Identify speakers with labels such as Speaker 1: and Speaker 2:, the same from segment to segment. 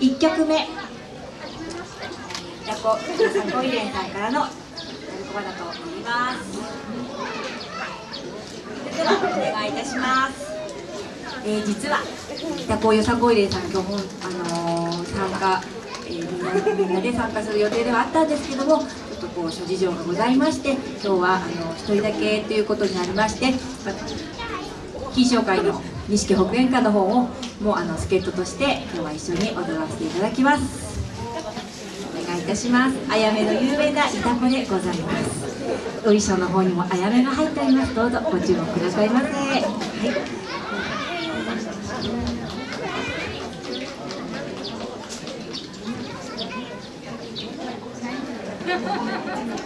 Speaker 1: 1曲目。ヤコさんコイレンさんからの「やるこば」だと言います。ではお願いいたします。えー、実は北高よさこいれんさん今日も、あのー、参加、えー、みんなみんなで参加する予定ではあったんですけどもちょっとこう諸事情がございまして今日はあの一人だけということになりまして金賞会の錦北園歌の方をもうあの助っ人として今日は一緒に踊らせていただきます。お願いいたします。あやめの有名な板子でございます。お衣装の方にもあやめが入っております。どうぞご注目くださいませ。は い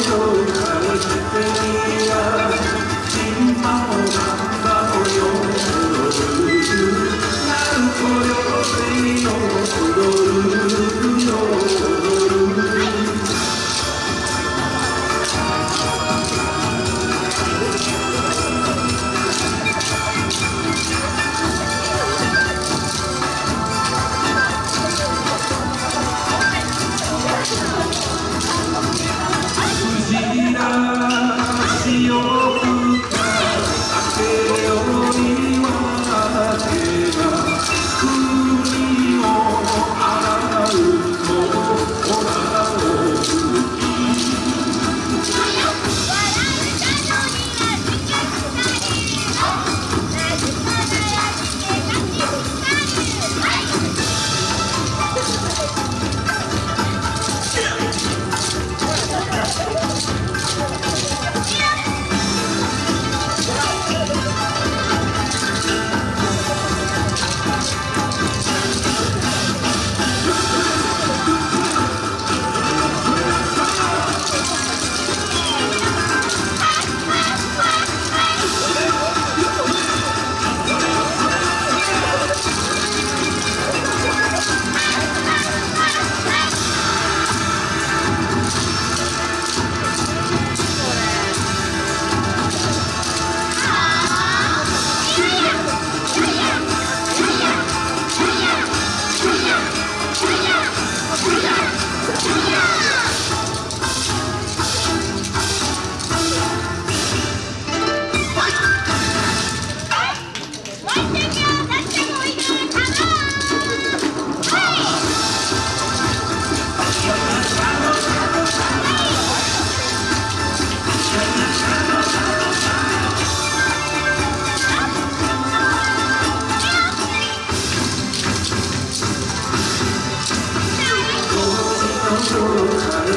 Speaker 2: Oh,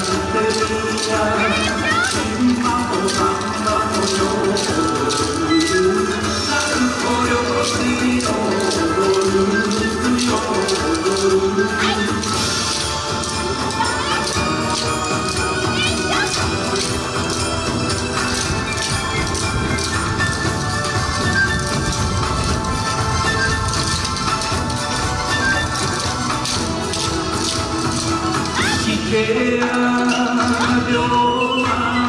Speaker 2: 情的力量，请把我放。や病